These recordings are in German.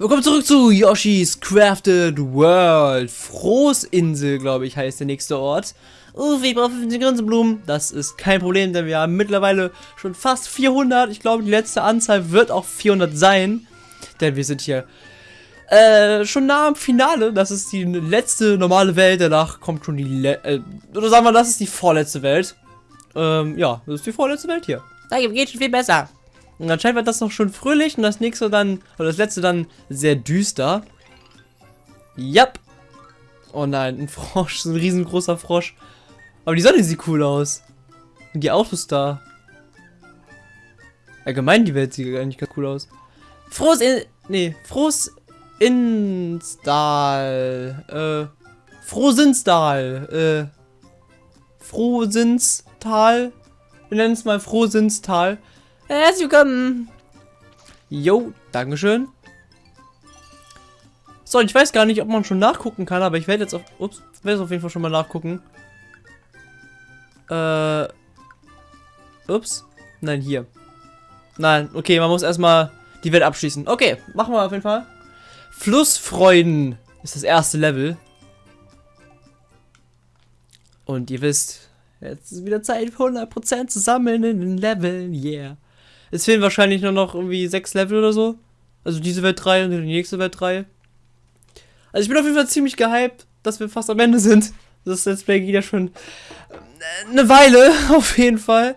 Willkommen zurück zu Yoshi's Crafted World. Frohsinsel, glaube ich, heißt der nächste Ort. Uff, ich brauche 50 Grinsenblumen. Das ist kein Problem, denn wir haben mittlerweile schon fast 400. Ich glaube, die letzte Anzahl wird auch 400 sein. Denn wir sind hier äh, schon nah am Finale. Das ist die letzte normale Welt. Danach kommt schon die... Le äh, oder sagen wir, das ist die vorletzte Welt. Ähm, ja, das ist die vorletzte Welt hier. Da geht schon viel besser. Und anscheinend wird das noch schon fröhlich und das nächste dann, oder das letzte dann sehr düster. Yep. Oh nein, ein Frosch, so ein riesengroßer Frosch. Aber die Sonne sieht cool aus. Und die Autos da. Allgemein die Welt sieht eigentlich ganz cool aus. Frohes in... Nee, Frohes Instal. Äh... Frohsinnstal. Äh... Frohsinnstal. Wir nennen es mal Frohsinnstal. Herzlich willkommen. Jo, Dankeschön. So, ich weiß gar nicht, ob man schon nachgucken kann, aber ich werde jetzt auf, ups, werde auf jeden Fall schon mal nachgucken. Äh, ups, nein, hier. Nein, okay, man muss erstmal die Welt abschließen. Okay, machen wir auf jeden Fall. Flussfreuden ist das erste Level. Und ihr wisst, jetzt ist wieder Zeit, 100% zu sammeln in den Leveln, yeah. Es fehlen wahrscheinlich nur noch irgendwie sechs Level oder so. Also diese Welt 3 und die nächste Welt 3. Also ich bin auf jeden Fall ziemlich gehypt, dass wir fast am Ende sind. Das Let's Play geht ja schon äh, eine Weile, auf jeden Fall.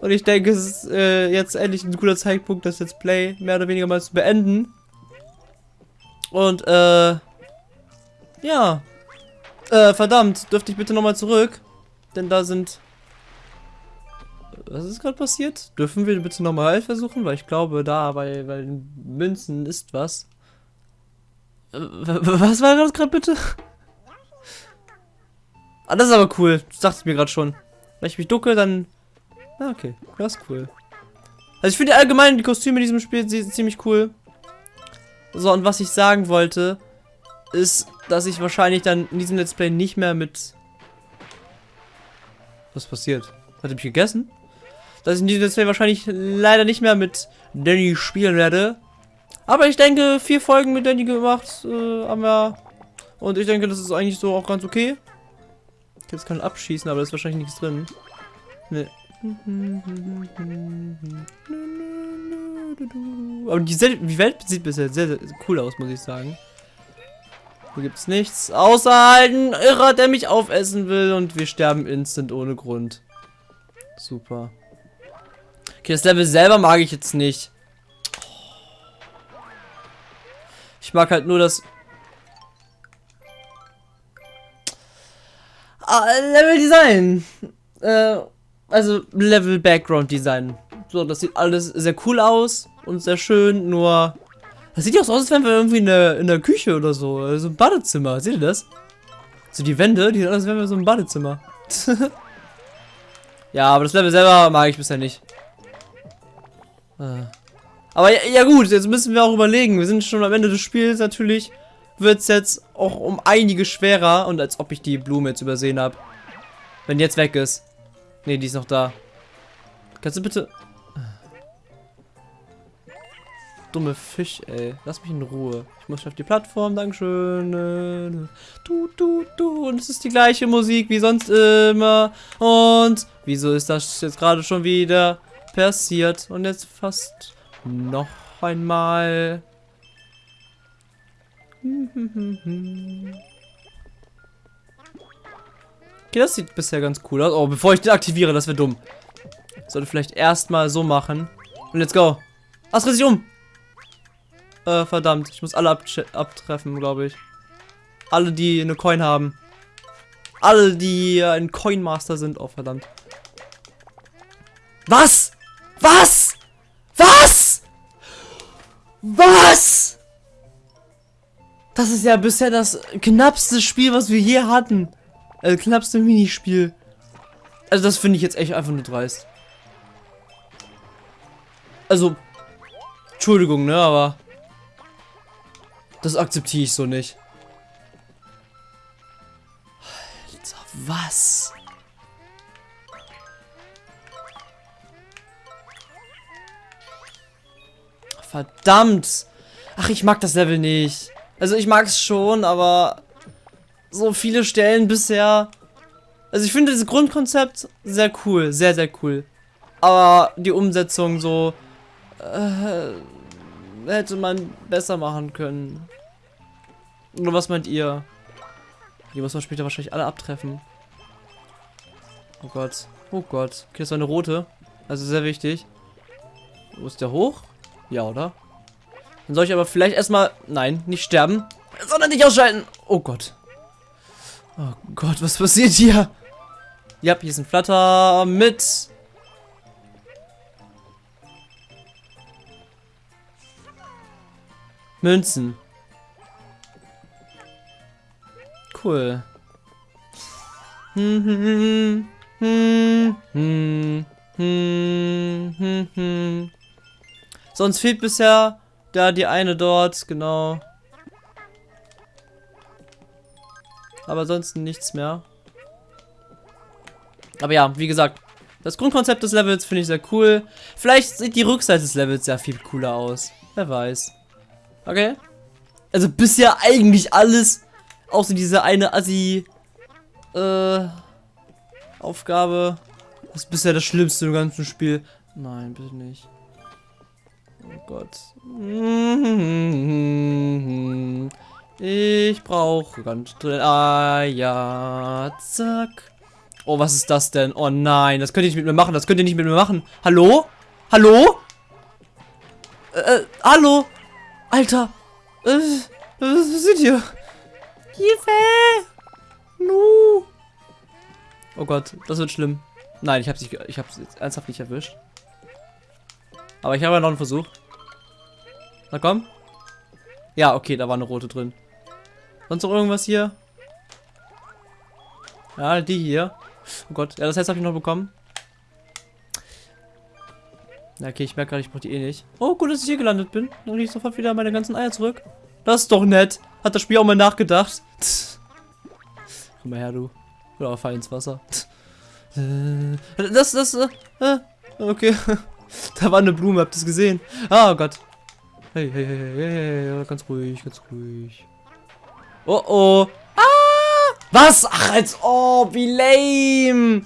Und ich denke, es ist äh, jetzt endlich ein guter Zeitpunkt, das Let's Play mehr oder weniger mal zu beenden. Und, äh, ja. Äh, verdammt, dürfte ich bitte nochmal zurück? Denn da sind was ist gerade passiert? Dürfen wir bitte nochmal versuchen? Weil ich glaube, da bei, bei den Münzen ist was. Äh, was war das gerade bitte? Ah, das ist aber cool. Das dachte ich mir gerade schon. Wenn ich mich ducke, dann... Ah, okay. Das ist cool. Also ich finde allgemein die Kostüme in diesem Spiel ziemlich cool. So, und was ich sagen wollte, ist, dass ich wahrscheinlich dann in diesem Let's Play nicht mehr mit... Was passiert? Hat er mich gegessen? Dass ich in diesem Let's wahrscheinlich leider nicht mehr mit Danny spielen werde. Aber ich denke, vier Folgen mit Danny gemacht äh, haben wir. Und ich denke, das ist eigentlich so auch ganz okay. Ich jetzt kann abschießen, aber da ist wahrscheinlich nichts drin. Nee. Aber die, die Welt sieht bisher sehr, sehr cool aus, muss ich sagen. Hier gibt es nichts. Außer ein Irrer, der mich aufessen will. Und wir sterben instant ohne Grund. Super. Okay, das Level selber mag ich jetzt nicht. Ich mag halt nur das... Ah, Level Design. Äh, also Level Background Design. So, das sieht alles sehr cool aus und sehr schön, nur... Das sieht ja auch so aus, als wären wir irgendwie in der, in der Küche oder so. Also ein Badezimmer. Seht ihr das? So die Wände, die aus, als wären wir so im Badezimmer. ja, aber das Level selber mag ich bisher nicht. Äh. Aber ja, ja, gut, jetzt müssen wir auch überlegen. Wir sind schon am Ende des Spiels natürlich. Wird es jetzt auch um einige schwerer. Und als ob ich die Blume jetzt übersehen habe. Wenn die jetzt weg ist. Ne, die ist noch da. Kannst du bitte... Dumme Fisch, ey. Lass mich in Ruhe. Ich muss auf die Plattform, dankeschön. Du, du, du. Und es ist die gleiche Musik wie sonst immer. Und wieso ist das jetzt gerade schon wieder passiert. Und jetzt fast noch einmal. Okay, das sieht bisher ganz cool aus. Oh, bevor ich den aktiviere, das wäre dumm. Sollte vielleicht erstmal so machen. Und let's go. Ah, es sich um. Äh, verdammt. Ich muss alle abtreffen, glaube ich. Alle, die eine Coin haben. Alle, die ein Coin Master sind. Oh, verdammt. Was? Was? Was? Was? Das ist ja bisher das knappste Spiel, was wir je hatten. Also knappste Minispiel. Also das finde ich jetzt echt einfach nur dreist. Also, Entschuldigung, ne, aber das akzeptiere ich so nicht. Alter, was? Verdammt. Ach, ich mag das Level nicht. Also ich mag es schon, aber so viele Stellen bisher. Also ich finde das Grundkonzept sehr cool, sehr, sehr cool. Aber die Umsetzung so äh, hätte man besser machen können. Oder was meint ihr? Die muss man später wahrscheinlich alle abtreffen. Oh Gott. Oh Gott. Okay, das war eine rote. Also sehr wichtig. Wo ist der hoch? Ja, oder? Dann soll ich aber vielleicht erstmal... Nein, nicht sterben. Sondern nicht ausschalten. Oh Gott. Oh Gott, was passiert hier? Ja, hier ist ein Flatter mit... Münzen. Cool. Hm, hm, hm, hm, hm, hm, hm. Sonst fehlt bisher da die eine dort, genau. Aber ansonsten nichts mehr. Aber ja, wie gesagt, das Grundkonzept des Levels finde ich sehr cool. Vielleicht sieht die Rückseite des Levels sehr viel cooler aus. Wer weiß. Okay. Also bisher eigentlich alles, außer diese eine Assi, äh, Aufgabe. Das ist bisher das Schlimmste im ganzen Spiel. Nein, bitte nicht. Oh Gott. Ich brauche ganz. Ah ja, zack. Oh, was ist das denn? Oh nein, das könnt ihr nicht mit mir machen. Das könnt ihr nicht mit mir machen. Hallo? Hallo? Äh, äh hallo? Alter. Äh, was sind hier? Hilfe! Nu! Oh Gott, das wird schlimm. Nein, ich hab's nicht, ich hab's jetzt ernsthaft nicht erwischt. Aber ich habe ja noch einen Versuch. Na komm. Ja, okay, da war eine rote drin. Sonst noch irgendwas hier? Ja, die hier. Oh Gott, ja, das heißt, habe ich noch bekommen. Ja, okay, ich merke gerade, ich brauche die eh nicht. Oh, gut, dass ich hier gelandet bin. Dann kriege ich sofort wieder meine ganzen Eier zurück. Das ist doch nett. Hat das Spiel auch mal nachgedacht. Komm mal her, du. Oder fall ins Wasser. Das, das, äh, äh, okay. Da war eine Blume, habt ihr es gesehen? Ah, oh Gott. Hey, hey, hey, hey, hey, ganz ruhig, ganz ruhig. Oh, oh. Ah! Was? Ach, als ob, wie lame.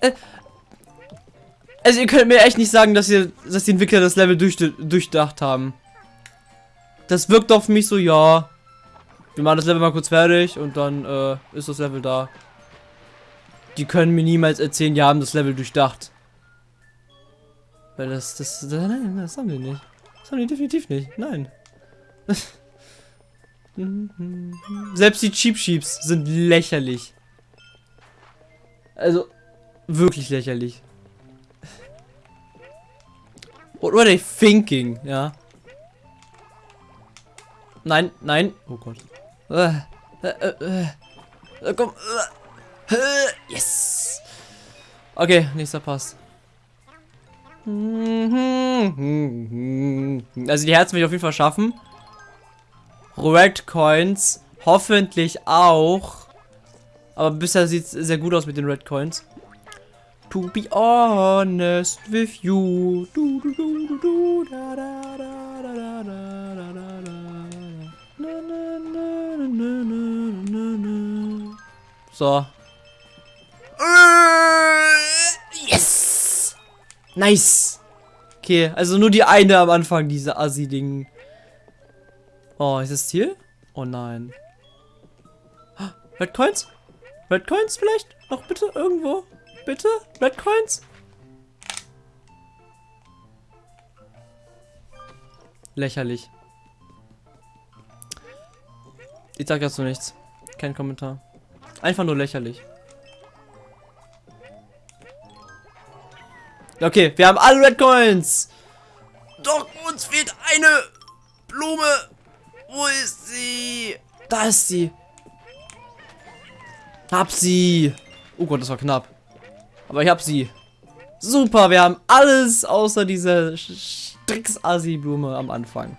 Äh, also ihr könnt mir echt nicht sagen, dass ihr, dass die Entwickler das Level durch, durchdacht haben. Das wirkt auf mich so, ja. Wir machen das Level mal kurz fertig und dann äh, ist das Level da. Die können mir niemals erzählen, die haben das Level durchdacht. Weil das, das, das nein, das haben die nicht. Das haben die definitiv nicht. Nein. Selbst die Cheap Sheeps sind lächerlich. Also, wirklich lächerlich. What were they thinking? Ja. Nein, nein. Oh Gott. Äh, äh, äh, äh komm. Äh, yes. Okay, nächster Pass. Mhm, mhm, mhm. Also die Herzen will ich auf jeden Fall schaffen. Red Coins hoffentlich auch. Aber bisher sieht es sehr gut aus mit den Red Coins. To be honest with you. Du, du, du, da, da, da, so. Nice! Okay, also nur die eine am Anfang, diese Assi-Ding. Oh, ist das Ziel? Oh nein. Red Coins? Red Coins vielleicht? Noch bitte irgendwo? bitte? Red Coins? Lächerlich. Ich sag dazu nichts. Kein Kommentar. Einfach nur lächerlich. Okay, wir haben alle Red Coins. Doch uns fehlt eine Blume. Wo ist sie? Da ist sie. Hab sie. Oh Gott, das war knapp. Aber ich habe sie. Super, wir haben alles außer diese Strix-Asi-Blume am Anfang.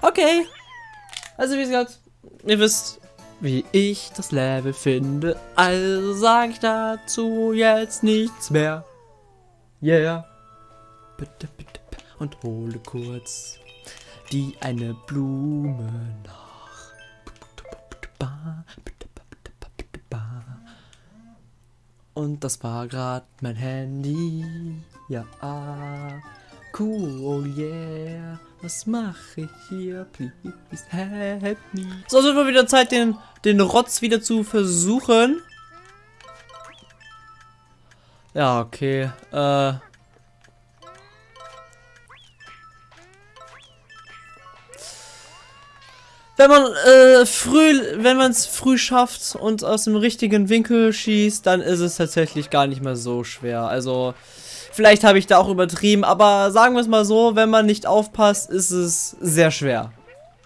Okay. Also wie gesagt, ihr wisst, wie ich das Level finde. Also sage ich dazu jetzt nichts mehr. Yeah. Bitte, bitte. und hole kurz die eine Blume nach. Und das war gerade mein Handy. Ja, cool, yeah. Was mache ich hier? Please help me. So, es wird mal wieder Zeit, den, den Rotz wieder zu versuchen. Ja, okay. Äh. Wenn man äh, früh, wenn man es früh schafft und aus dem richtigen Winkel schießt, dann ist es tatsächlich gar nicht mehr so schwer. Also, vielleicht habe ich da auch übertrieben, aber sagen wir es mal so, wenn man nicht aufpasst, ist es sehr schwer,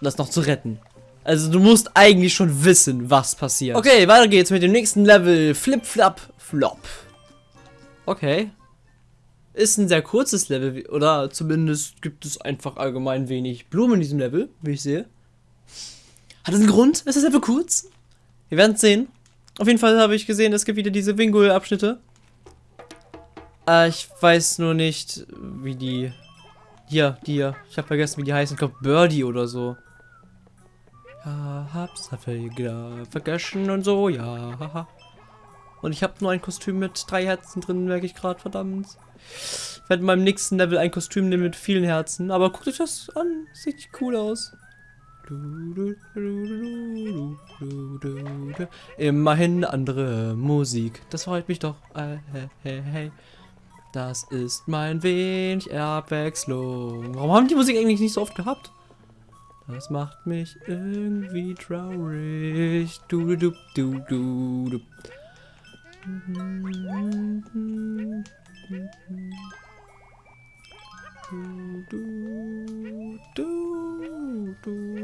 das noch zu retten. Also du musst eigentlich schon wissen, was passiert. Okay, weiter geht's mit dem nächsten Level. Flip, Flap, Flop. Okay. Ist ein sehr kurzes Level, oder zumindest gibt es einfach allgemein wenig Blumen in diesem Level, wie ich sehe. Hat das einen Grund? Ist das Level kurz? Wir werden es sehen. Auf jeden Fall habe ich gesehen, es gibt wieder diese Wingul-Abschnitte. Äh, ich weiß nur nicht, wie die... Hier, die hier. Ich habe vergessen, wie die heißen. Ich glaube, Birdie oder so. Ja, hab's vergessen und so, ja. Und ich habe nur ein Kostüm mit drei Herzen drin, merke ich gerade, verdammt. Ich werde in meinem nächsten Level ein Kostüm nehmen mit vielen Herzen. Aber guckt euch das an, sieht cool aus. Immerhin andere Musik. Das freut mich doch. Hey. Das ist mein wenig Abwechslung. Warum haben die Musik eigentlich nicht so oft gehabt? Das macht mich irgendwie traurig. Du, du, du, du, du.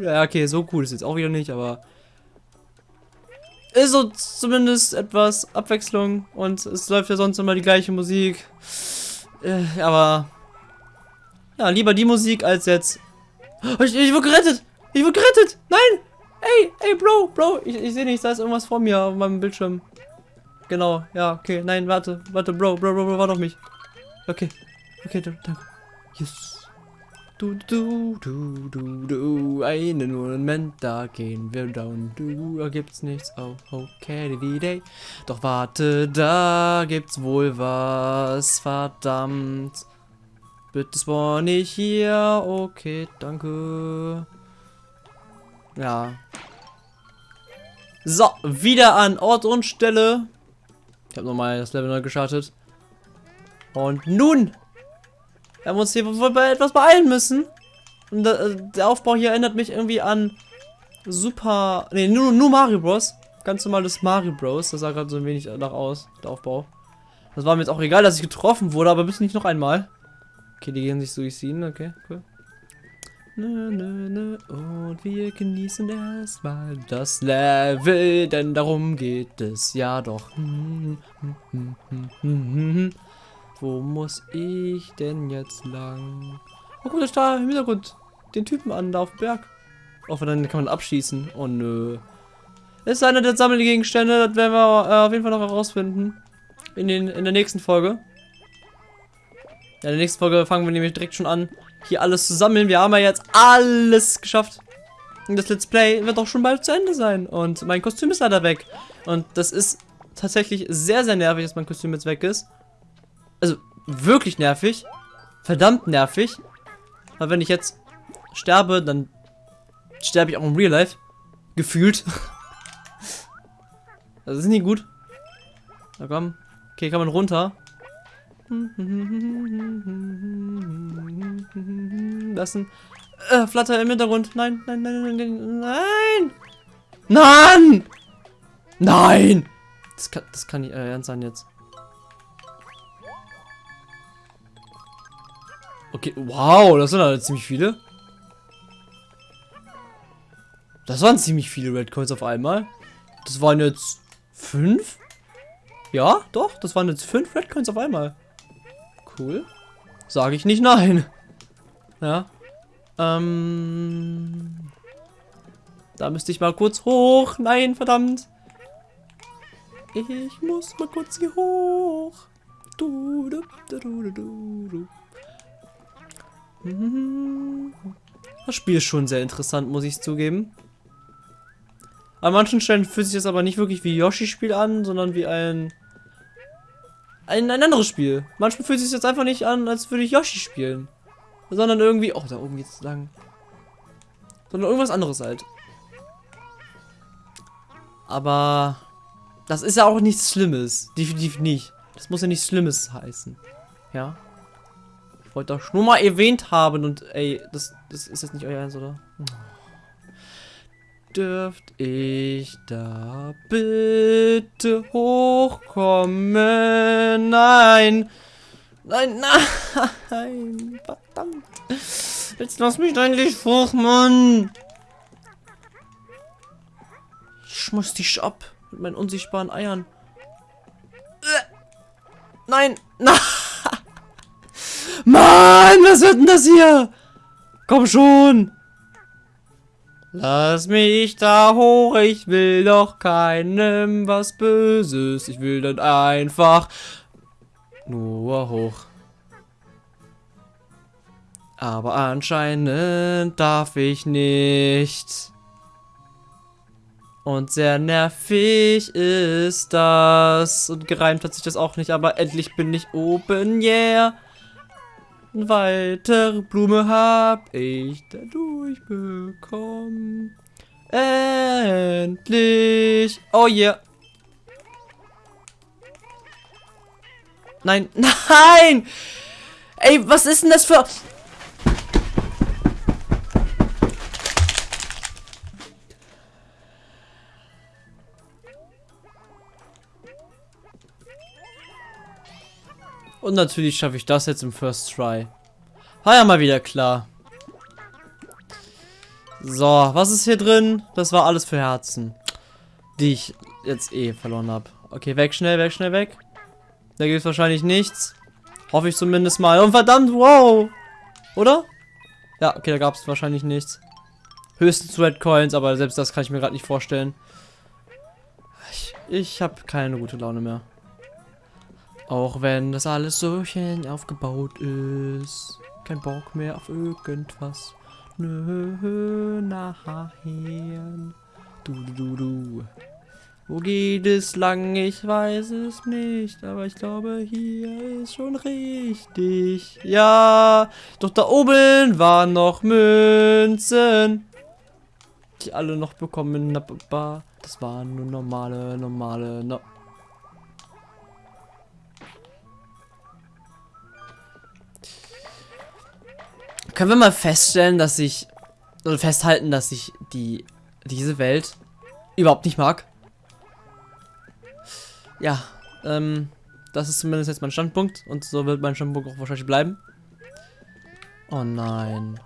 Ja, okay, so cool ist jetzt auch wieder nicht, aber ist so zumindest etwas Abwechslung und es läuft ja sonst immer die gleiche Musik. Äh, aber ja, lieber die Musik als jetzt. Oh, ich, ich wurde gerettet! Ich wurde gerettet! Nein! Ey, ey, Bro, Bro, ich, ich sehe nichts, da ist irgendwas vor mir auf meinem Bildschirm. Genau, ja, okay. Nein, warte, warte, Bro, Bro, Bro, Bro, warte auf mich. Okay, okay, danke. Yes. Du, du, du, du, du, einen Moment, da gehen wir down. Du, da gibt's nichts. Oh, okay, die day. Doch warte, da gibt's wohl was. Verdammt. Bitte spawn ich hier. Okay, danke. Ja. So, wieder an Ort und Stelle. Ich habe nochmal das Level neu gestartet. Und nun wir haben uns hier wohl bei etwas beeilen müssen. Und äh, der Aufbau hier erinnert mich irgendwie an Super... Ne, nur, nur Mario Bros. Ganz normales Mario Bros. Das sah gerade so ein wenig nach aus, der Aufbau. Das war mir jetzt auch egal, dass ich getroffen wurde, aber bitte nicht noch einmal. Okay, die gehen sich durchziehen. Okay, cool. Nö, nö, nö. Und wir genießen erstmal das Level, denn darum geht es ja doch. Wo muss ich denn jetzt lang? Oh, guck, da im Hintergrund den Typen an, da auf dem Berg. Wenn dann kann man abschießen. Oh nö. Das ist einer der Sammelgegenstände, das werden wir äh, auf jeden Fall noch herausfinden. In, den, in der nächsten Folge. Ja, in der nächsten Folge fangen wir nämlich direkt schon an, hier alles zu sammeln. Wir haben ja jetzt alles geschafft. Und das Let's Play wird auch schon bald zu Ende sein. Und mein Kostüm ist leider weg. Und das ist tatsächlich sehr, sehr nervig, dass mein Kostüm jetzt weg ist. Also, wirklich nervig. Verdammt nervig. Weil wenn ich jetzt sterbe, dann sterbe ich auch im Real Life. Gefühlt. Das ist nicht gut. Na komm. Okay, kann man runter. Ein äh, Flatter im Hintergrund. Nein, nein, nein, nein, nein, nein. Nein! Nein! Das kann, das kann nicht äh, ernst sein jetzt. Okay, wow, das sind halt ziemlich viele. Das waren ziemlich viele Red Coins auf einmal. Das waren jetzt fünf? Ja, doch, das waren jetzt fünf Red Coins auf einmal. Cool. Sage ich nicht nein. Ja. Ähm. Da müsste ich mal kurz hoch. Nein, verdammt. Ich muss mal kurz hier hoch. Du, du, du, du, du, du. Das Spiel ist schon sehr interessant, muss ich zugeben. An manchen Stellen fühlt sich das aber nicht wirklich wie Yoshi-Spiel an, sondern wie ein, ein, ein anderes Spiel. Manchmal fühlt es sich jetzt einfach nicht an, als würde ich Yoshi spielen. Sondern irgendwie, oh, da oben geht's lang. Sondern irgendwas anderes halt. Aber das ist ja auch nichts Schlimmes. Definitiv nicht. Das muss ja nichts Schlimmes heißen. Ja. Ich wollte doch nur mal erwähnt haben und ey, das, das ist jetzt nicht euer Ernst, oder? Dürft ich da bitte hochkommen? Nein! Nein, nein! Verdammt! Jetzt lass mich endlich hoch, Mann! Ich schmeiß dich ab mit meinen unsichtbaren Eiern. Nein! Nein! Mann, was wird denn das hier? Komm schon! Lass mich da hoch, ich will doch keinem was Böses. Ich will dann einfach nur hoch. Aber anscheinend darf ich nicht. Und sehr nervig ist das. Und gereimt hat sich das auch nicht, aber endlich bin ich oben, yeah. Weitere Blume hab ich dadurch bekommen. Endlich. Oh yeah. Nein, nein! Ey, was ist denn das für... Und natürlich schaffe ich das jetzt im First Try. War ja mal wieder klar. So, was ist hier drin? Das war alles für Herzen. Die ich jetzt eh verloren habe. Okay, weg, schnell, weg, schnell, weg. Da gibt es wahrscheinlich nichts. Hoffe ich zumindest mal. Und verdammt, wow. Oder? Ja, okay, da gab es wahrscheinlich nichts. Höchstens Red Coins, aber selbst das kann ich mir gerade nicht vorstellen. Ich, ich habe keine gute Laune mehr. Auch wenn das alles so schön aufgebaut ist. Kein Bock mehr auf irgendwas. Nö, nachher. Du, du, du, du. Wo geht es lang? Ich weiß es nicht. Aber ich glaube, hier ist schon richtig. Ja, doch da oben waren noch Münzen. Die alle noch bekommen. Das waren nur normale, normale, no Können wir mal feststellen, dass ich oder festhalten, dass ich die diese Welt überhaupt nicht mag? Ja, ähm, das ist zumindest jetzt mein Standpunkt und so wird mein Standpunkt auch wahrscheinlich bleiben. Oh nein.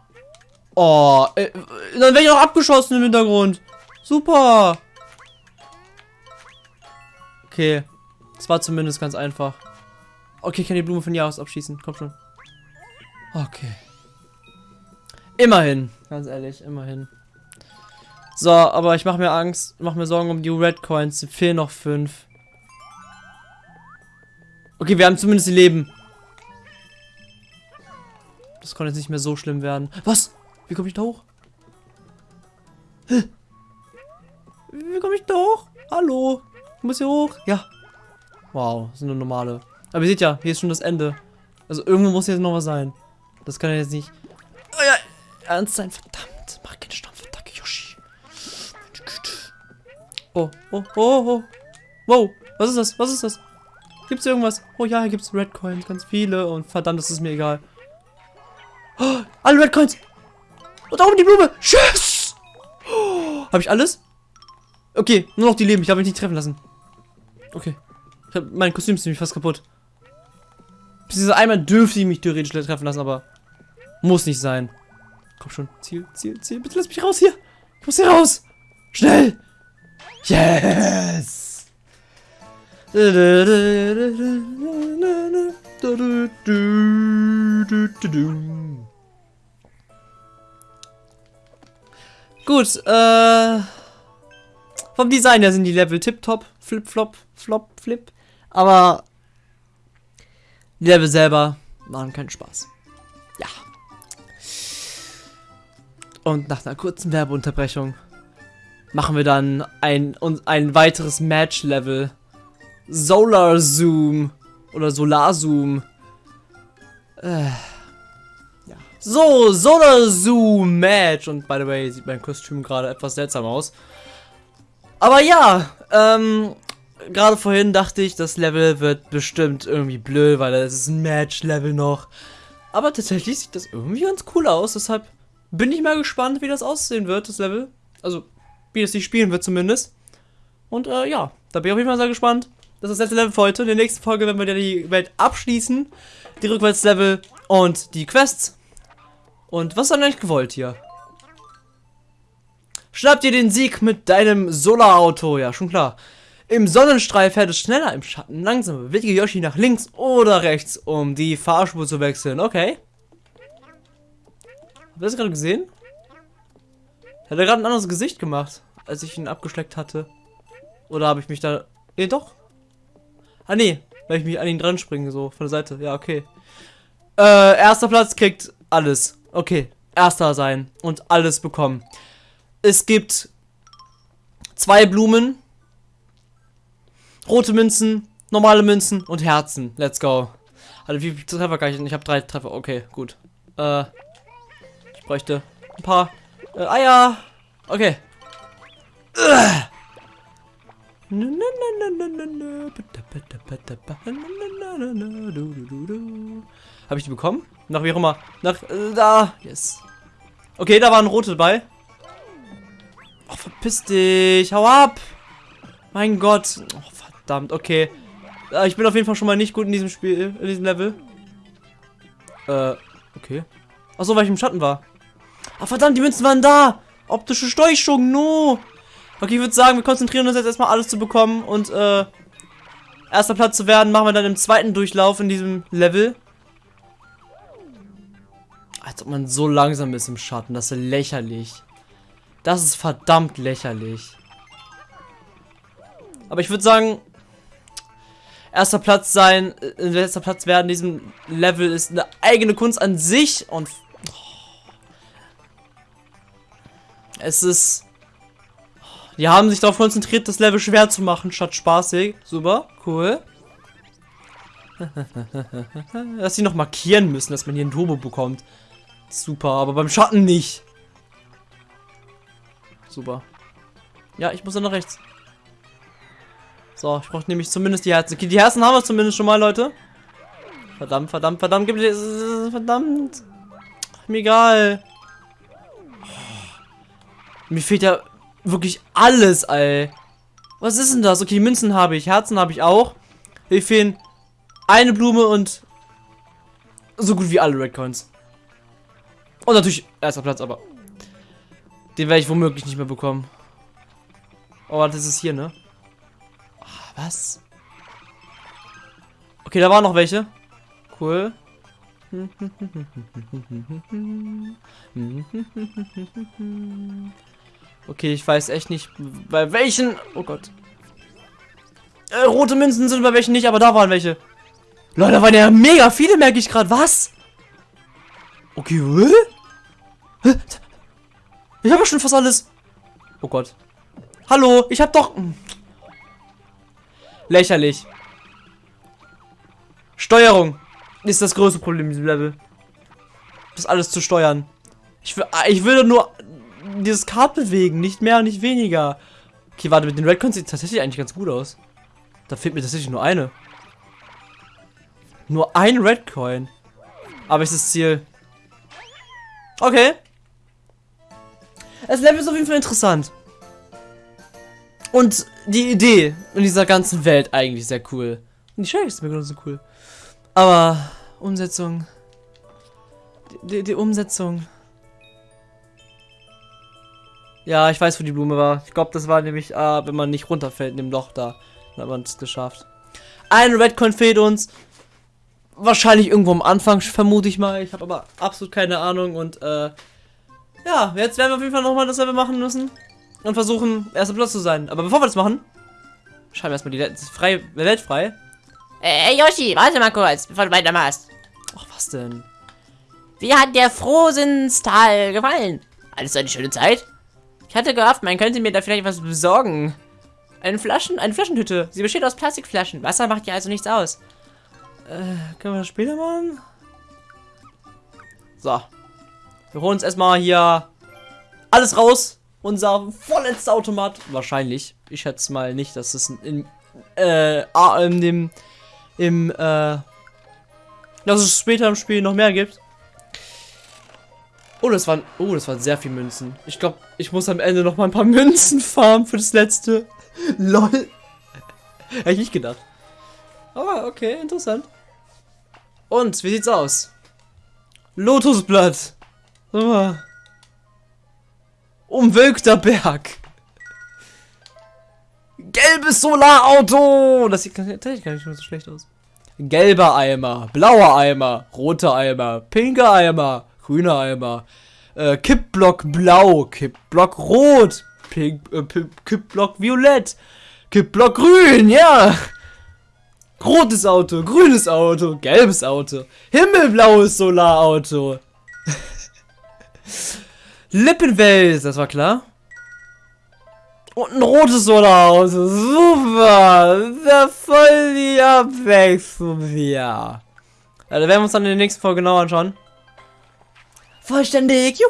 Oh, äh, dann werde ich auch abgeschossen im Hintergrund. Super. Okay, das war zumindest ganz einfach. Okay, ich kann die Blume von hier aus abschießen. Komm schon. Okay. Immerhin, ganz ehrlich, immerhin. So, aber ich mache mir Angst, mache mir Sorgen um die Red Coins. Es fehlen noch fünf. Okay, wir haben zumindest die Leben. Das konnte jetzt nicht mehr so schlimm werden. Was? Wie komme ich da hoch? Hä? Wie komme ich da hoch? Hallo? Ich muss hier hoch. Ja. Wow, das sind nur normale. Aber ihr seht ja, hier ist schon das Ende. Also irgendwo muss jetzt noch was sein. Das kann ja jetzt nicht ernst sein. Verdammt. Mach keine Stampfattacke, Yoshi. Oh, oh, oh, oh. Wow. Was ist das? Was ist das? Gibt's irgendwas? Oh ja, hier gibt's Red Coins. Ganz viele. Und verdammt, das ist mir egal. Oh, alle Red Coins. Und da oben die Blume. Tschüss. Oh, Habe ich alles? Okay, nur noch die Leben. Ich darf mich nicht treffen lassen. Okay. Hab, mein Kostüm ist nämlich fast kaputt. Beziehungsweise einmal dürfte ich mich theoretisch treffen lassen, aber muss nicht sein. Komm schon. Ziel, Ziel, Ziel. Bitte lass mich raus hier. Ich muss hier raus. Schnell. Yes. Gut, äh... Vom Design her sind die Level tipptopp, flip, flop, flop, flip. Aber die Level selber machen keinen Spaß. Und nach einer kurzen Werbeunterbrechung machen wir dann ein, ein weiteres Match-Level. Solar Zoom. Oder Solar Zoom. Äh, ja. So, Solar Zoom Match. Und by the way, sieht mein Kostüm gerade etwas seltsam aus. Aber ja, ähm, gerade vorhin dachte ich, das Level wird bestimmt irgendwie blöd, weil es ist ein Match-Level noch. Aber tatsächlich sieht das irgendwie ganz cool aus, deshalb bin ich mal gespannt, wie das aussehen wird, das Level. Also, wie es sich spielen wird zumindest. Und äh, ja, da bin ich auf jeden Fall sehr gespannt. Das ist das letzte Level für heute. In der nächsten Folge werden wir die Welt abschließen. Die Rückwärtslevel und die Quests. Und was ist dann eigentlich gewollt hier? Schnapp dir den Sieg mit deinem Solarauto. Ja, schon klar. Im Sonnenstrahl fährt es schneller, im Schatten langsamer. Bewege Yoshi nach links oder rechts, um die Fahrspur zu wechseln. Okay. Habt ihr das gerade gesehen? Hat er gerade ein anderes Gesicht gemacht, als ich ihn abgeschleckt hatte? Oder habe ich mich da... Nee, doch. Ah, nee. Weil ich mich an ihn dran springe, so von der Seite. Ja, okay. Äh, erster Platz kriegt alles. Okay. Erster sein und alles bekommen. Es gibt zwei Blumen, rote Münzen, normale Münzen und Herzen. Let's go. Also wie viele Treffer kann ich? Ich habe drei Treffer. Okay, gut. Äh, bräuchte ein paar äh, Eier. Okay. Habe ich die bekommen? Nach wie auch immer. Nach äh, da. Yes. Okay, da waren rote dabei. Oh, verpiss dich. Hau ab. Mein Gott. Oh, verdammt. Okay. Äh, ich bin auf jeden Fall schon mal nicht gut in diesem Spiel, in diesem Level. Äh, okay. Achso, weil ich im Schatten war. Ah, verdammt, die Münzen waren da. Optische Steuchung, no. Okay, ich würde sagen, wir konzentrieren uns jetzt erstmal alles zu bekommen und, äh, erster Platz zu werden, machen wir dann im zweiten Durchlauf in diesem Level. Als ob man so langsam ist im Schatten, das ist lächerlich. Das ist verdammt lächerlich. Aber ich würde sagen, erster Platz sein, äh, erster Platz werden in diesem Level ist eine eigene Kunst an sich und Es ist... Die haben sich darauf konzentriert, das Level schwer zu machen, statt spaßig. Super, cool. dass sie noch markieren müssen, dass man hier ein Turbo bekommt. Super, aber beim Schatten nicht. Super. Ja, ich muss dann nach rechts. So, ich brauche nämlich zumindest die Herzen. Okay, die Herzen haben wir zumindest schon mal, Leute. Verdammt, verdammt, verdammt. Verdammt. Mir egal. Mir fehlt ja wirklich alles, ey. Was ist denn das? Okay, Münzen habe ich, Herzen habe ich auch. Mir fehlen eine Blume und so gut wie alle Red Coins. Und natürlich erster Platz, aber den werde ich womöglich nicht mehr bekommen. Oh, das ist hier, ne? Ach, was? Okay, da waren noch welche. Cool. Okay, ich weiß echt nicht, bei welchen... Oh Gott. Äh, rote Münzen sind bei welchen nicht, aber da waren welche. Leute, da waren ja mega viele, merke ich gerade. Was? Okay, hä? Ich habe schon fast alles. Oh Gott. Hallo, ich habe doch... Hm. Lächerlich. Steuerung ist das größte Problem in diesem Level. Das alles zu steuern. Ich, will, ich würde nur dieses Kart bewegen, nicht mehr nicht weniger. Okay, warte, mit den Redcoins sieht tatsächlich eigentlich ganz gut aus. Da fehlt mir tatsächlich nur eine. Nur ein Redcoin. Aber ist das Ziel. Okay. Das Level ist auf jeden Fall interessant. Und die Idee in dieser ganzen Welt eigentlich sehr cool. Und die Sheriff ist mir genauso cool. Aber Umsetzung. Die, die Umsetzung. Ja, ich weiß, wo die Blume war. Ich glaube, das war nämlich, äh, wenn man nicht runterfällt in dem Loch da. Dann hat man es geschafft. Ein Redcoin fehlt uns. Wahrscheinlich irgendwo am Anfang, vermute ich mal. Ich habe aber absolut keine Ahnung. Und, äh, ja, jetzt werden wir auf jeden Fall nochmal dasselbe machen müssen. Und versuchen, erster Platz zu sein. Aber bevor wir das machen, schreiben wir erstmal die Welt frei, Welt frei. Hey Yoshi, warte mal kurz, bevor du weitermachst. Ach, was denn? Wie hat der Frohsinnstal gefallen? Alles eine schöne Zeit? Ich hatte gehofft, man könnte mir da vielleicht was besorgen. Eine Flaschen, eine Flaschenhütte. Sie besteht aus Plastikflaschen. Wasser macht ja also nichts aus. Äh, können wir das später machen? So. Wir holen uns erstmal hier alles raus. Unser vorletzter Automat. Wahrscheinlich. Ich schätze mal nicht, dass es in, äh, in dem, im, äh, dass es später im Spiel noch mehr gibt. Oh, das waren, oh, das waren sehr viele Münzen. Ich glaube, ich muss am Ende noch mal ein paar Münzen farmen für das letzte. LOL. Hätte ich nicht gedacht. Aber okay, interessant. Und, wie sieht's aus? Lotusblatt. Oh. Umwölkter Berg. Gelbes Solarauto. Das sieht tatsächlich gar nicht so schlecht aus. Gelber Eimer, blauer Eimer, roter Eimer, pinker Eimer, grüner Eimer, äh, Kippblock blau, Kippblock rot, Pink, äh, Kippblock violett, Kippblock grün, ja. Rotes Auto, grünes Auto, gelbes Auto, himmelblaues Solarauto. Lippenwels, das war klar. Und ein rotes Solarauto, super. Da voll die Abwechslung hier. Ja, da werden wir uns dann in der nächsten Folge genau anschauen. Vollständig, juhu.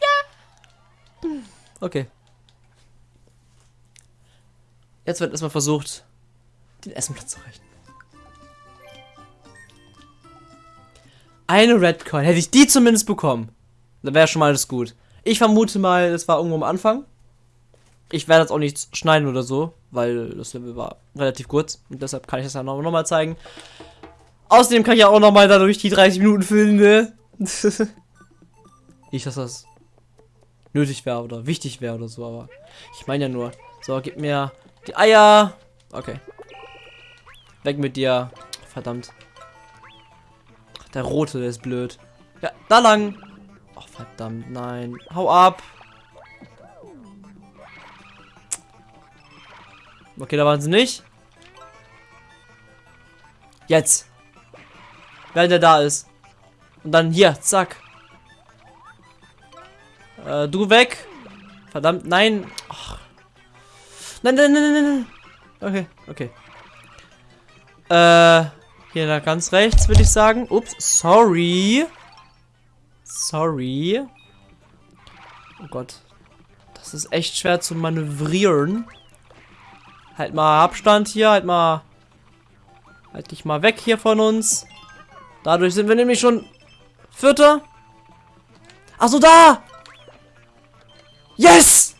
Ja. Okay. Jetzt wird erstmal versucht, den Essenplatz zu erreichen. Eine Red Coin. Hätte ich die zumindest bekommen, dann wäre schon mal alles gut. Ich vermute mal, das war irgendwo am Anfang. Ich werde jetzt auch nichts schneiden oder so, weil das Level war relativ kurz. Und deshalb kann ich das ja noch, noch mal zeigen. Außerdem kann ich ja auch noch mal dadurch die 30 Minuten filmen, ne? Nicht, dass das nötig wäre oder wichtig wäre oder so, aber ich meine ja nur. So, gib mir die Eier. Okay. Weg mit dir. Verdammt. Der rote, der ist blöd. Ja, da lang. Ach, verdammt, nein. Hau ab. Okay, da waren sie nicht. Jetzt. Wenn der da ist. Und dann hier, zack. Äh, du weg. Verdammt, nein. Ach. Nein, nein, nein, nein, nein. Okay, okay. Äh, hier da ganz rechts, würde ich sagen. Ups, sorry. Sorry. Oh Gott. Das ist echt schwer zu manövrieren. Halt mal Abstand hier, halt mal... Halt dich mal weg hier von uns. Dadurch sind wir nämlich schon Vierter. Achso, da! Yes!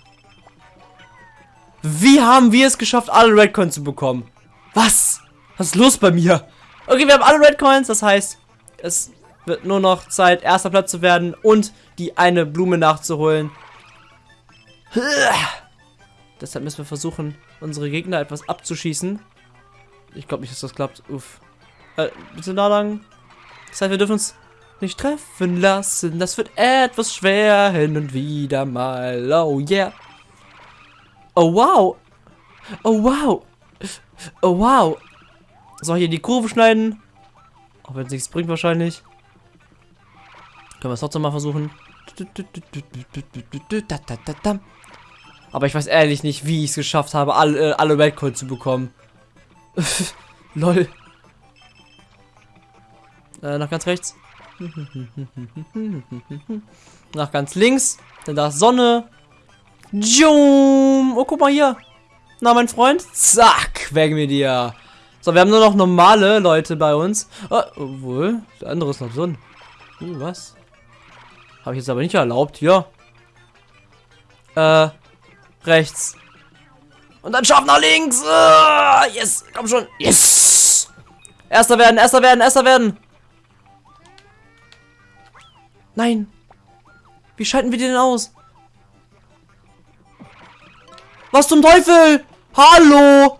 Wie haben wir es geschafft, alle Red Coins zu bekommen? Was? Was ist los bei mir? Okay, wir haben alle Red Coins, das heißt, es wird nur noch Zeit, erster Platz zu werden und die eine Blume nachzuholen. Deshalb müssen wir versuchen, unsere Gegner etwas abzuschießen. Ich glaube nicht, dass das klappt. Uff. Äh, bitte da lang. Das heißt, wir dürfen uns nicht treffen lassen. Das wird etwas schwer hin und wieder mal. Oh yeah. Oh wow. Oh wow. Oh wow. So, hier die Kurve schneiden. Auch wenn es nichts bringt wahrscheinlich. Können wir es trotzdem mal versuchen. Aber ich weiß ehrlich nicht, wie ich es geschafft habe, alle, äh, alle Weltcoins zu bekommen. Lol. Äh, nach ganz rechts. Nach ganz links. Dann da ist Sonne. Jum. Oh, guck mal hier. Na, mein Freund. Zack. Weg mit dir. So, wir haben nur noch normale Leute bei uns. Oh, obwohl, der andere ist noch drin. Uh, was? Habe ich jetzt aber nicht erlaubt. Hier. Äh, rechts. Und dann scharf nach links. Uh, yes, komm schon. Yes. Erster werden, erster werden, erster werden. Nein. Wie schalten wir den aus? Was zum Teufel? Hallo?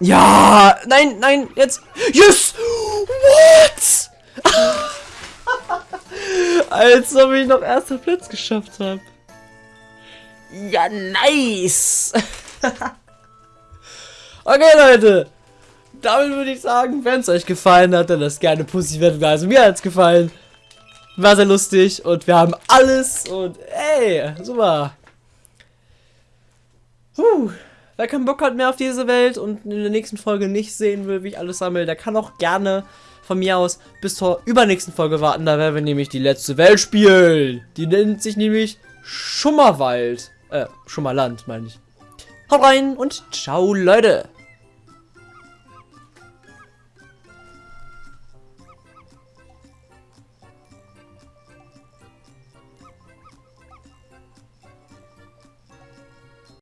Ja, nein, nein, jetzt. Yes! What? Als ob ich noch erster Platz geschafft habe. Ja, nice. okay, Leute. Damit würde ich sagen, wenn es euch gefallen hat, dann lasst gerne Pussy werden. Also mir hat es gefallen. War sehr lustig und wir haben alles und ey, super. Puh. Wer keinen Bock hat mehr auf diese Welt und in der nächsten Folge nicht sehen will, wie ich alles sammle, der kann auch gerne von mir aus bis zur übernächsten Folge warten. Da werden wir nämlich die letzte Welt spielen. Die nennt sich nämlich Schummerwald. Äh, Schummerland, meine ich. Haut rein und ciao, Leute.